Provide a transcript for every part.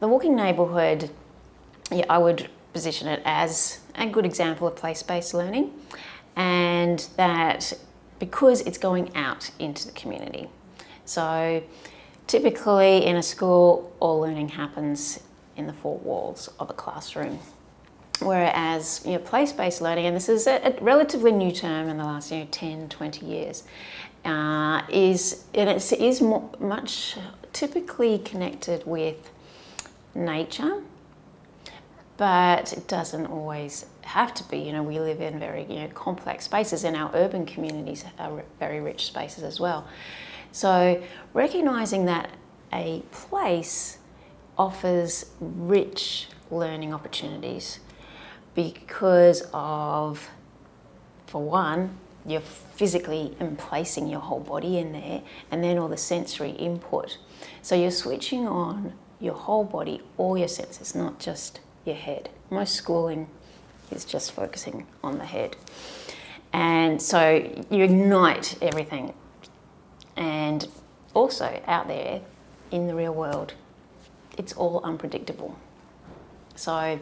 the walking neighbourhood, yeah, I would position it as a good example of place-based learning and that because it's going out into the community. So typically in a school, all learning happens in the four walls of a classroom. Whereas you know, place-based learning, and this is a, a, relatively new term in the last you know, 10, 20 years, uh, is, and it is more, much typically connected with nature, but it doesn't always have to be. You know, we live in very you know, complex spaces and our urban communities are very rich spaces as well. So recognizing that a place offers rich learning opportunities because of, for one, you're physically emplacing your whole body in there and then all the sensory input. So you're switching on your whole body, all your senses, not just your head. Most schooling is just focusing on the head. And so you ignite everything and also out there in the real world, it's all unpredictable. So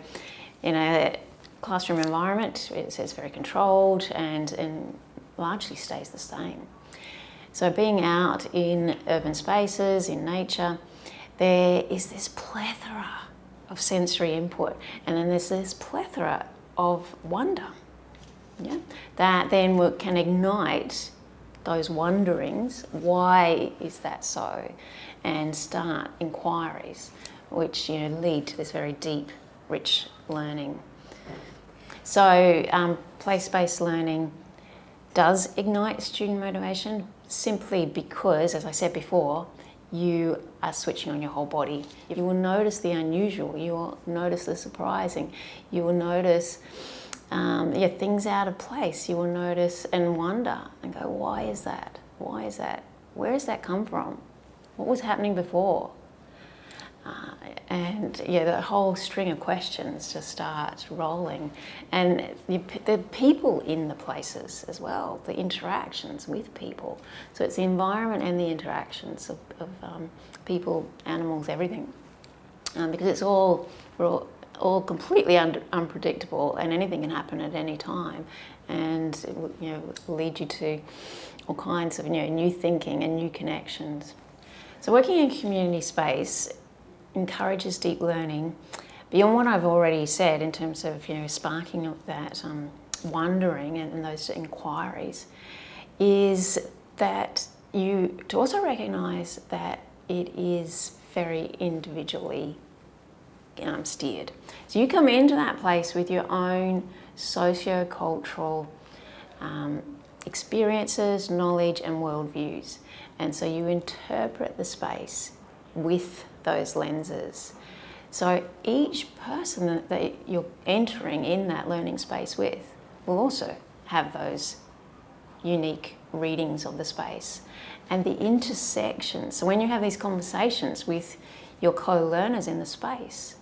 in a classroom environment, it's, very controlled and, and largely stays the same. So being out in urban spaces, in nature, there is this plethora of sensory input and then there's this plethora of wonder yeah, that then can ignite those wonderings, why is that so? And start inquiries which you know, lead to this very deep, rich learning. So um, place-based learning does ignite student motivation simply because, as I said before, you are switching on your whole body. You will notice the unusual, you will notice the surprising, you will notice um, yeah, things out of place. You will notice and wonder and go, why is that? Why is that? Where does that come from? What was happening before? Uh, and yeah, the whole string of questions just start rolling. And the, the, people in the places as well, the interactions with people. So it's the environment and the interactions of, of um, people, animals, everything. Um, because it's all, we're all, all completely un unpredictable and anything can happen at any time and it will, you know, lead you to all kinds of you know, new thinking and new connections. So working in community space encourages deep learning beyond what I've already said in terms of you know, sparking of that um, wondering and, and those inquiries is that you to also recognize that it is very individually um, steered. So you come into that place with your own socio-cultural um, experiences, knowledge and worldviews. And so you interpret the space with those lenses. So each person that, you're entering in that learning space with will also have those unique readings of the space and the intersections. So when you have these conversations with your co-learners in the space,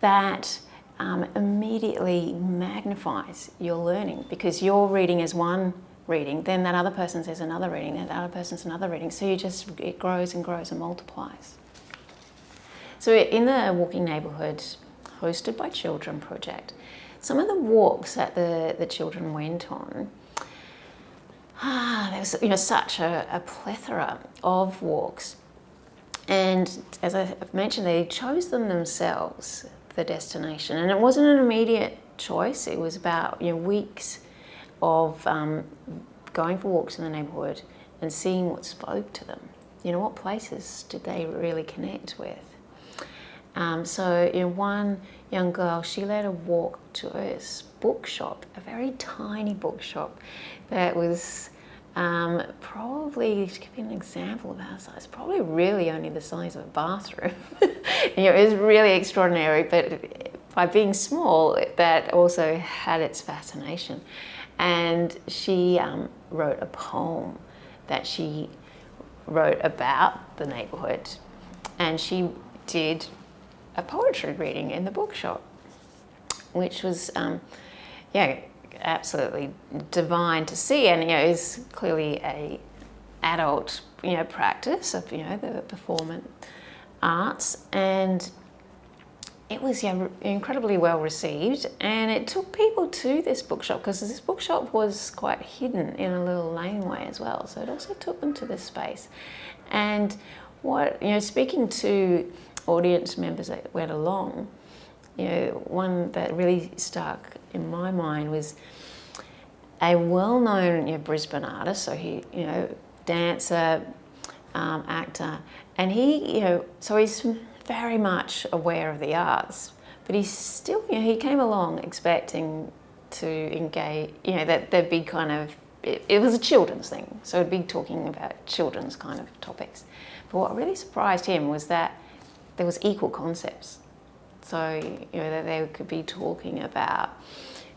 that um, immediately magnifies your learning because you're reading as one reading, then that other person says another reading, then that other person's another reading. So you just, it grows and grows and multiplies. So in the Walking Neighbourhood hosted by Children project, some of the walks that the, the children went on, ah, there was you know, such a, a plethora of walks. And as I've mentioned, they chose them themselves the destination. And it wasn't an immediate choice. It was about you know, weeks of um, going for walks in the neighbourhood and seeing what spoke to them. You know, what places did they really connect with? Um, so, you know, one young girl, she led a walk to a bookshop, a very tiny bookshop that was um, probably, to give you an example of our size, probably really only the size of a bathroom. you know, it was really extraordinary, but by being small, that also had its fascination. And she um, wrote a poem that she wrote about the neighborhood. And she did a poetry reading in the bookshop, which was, um, yeah, absolutely divine to see and you know is clearly a adult you know practice of you know the performance arts and it was yeah, incredibly well received and it took people to this bookshop because this bookshop was quite hidden in a little laneway as well so it also took them to this space. And what you know speaking to audience members that went along you know one that really stuck in my mind was a well-known you know, Brisbane artist so he you know dancer um, actor and he you know so he's very much aware of the arts, but he still, you know, he came along expecting to engage, you know, that there'd be kind of, it, it was a children's thing, so it'd be talking about children's kind of topics. But what really surprised him was that there was equal concepts. So, you know, that they could be talking about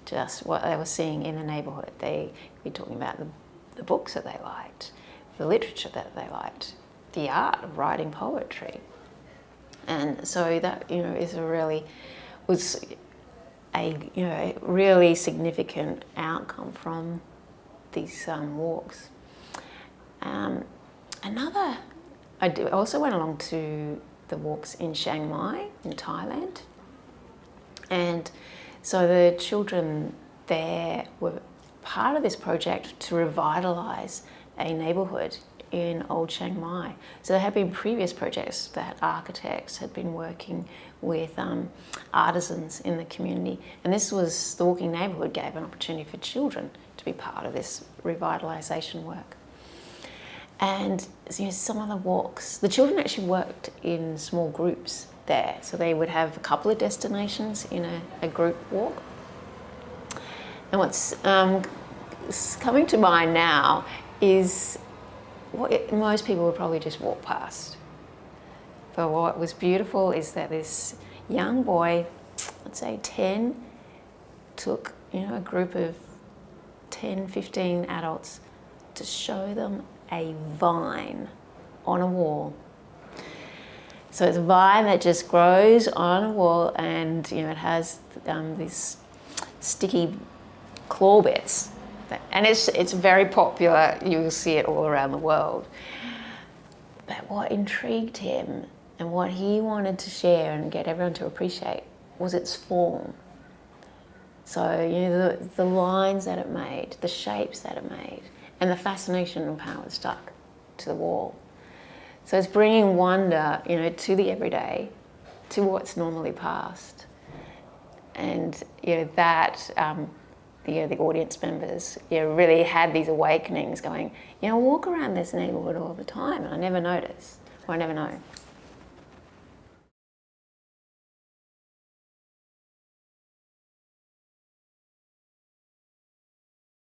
just what they were seeing in the neighbourhood. They could be talking about the, the books that they liked, the literature that they liked, the art of writing poetry, and so that you know is a really was a you know really significant outcome from these um, walks. Um, another, I do, also went along to the walks in Chiang Mai in Thailand, and so the children there were part of this project to revitalise a neighbourhood in Old Chiang Mai. So there had been previous projects that architects had been working with um, artisans in the community. And this was, the Walking Neighbourhood gave an opportunity for children to be part of this revitalisation work. And you know, some of the walks, the children actually worked in small groups there. So they would have a couple of destinations in a, a group walk. And what's um, coming to mind now is what most people would probably just walk past. But what was beautiful is that this young boy, let's say 10, took you know a group of 10, 15 adults to show them a vine on a wall. So it's a vine that just grows on a wall and you know it has um, these sticky claw bits and it's, it's very popular, you'll see it all around the world. But what intrigued him and what he wanted to share and get everyone to appreciate was its form. So, you know, the, the lines that it made, the shapes that it made, and the fascination of how it stuck to the wall. So it's bringing wonder, you know, to the everyday, to what's normally past. And, you know, that um, the, you know, the audience members you know, really had these awakenings going, you know, I walk around this neighbourhood all the time and I never notice, or I never know.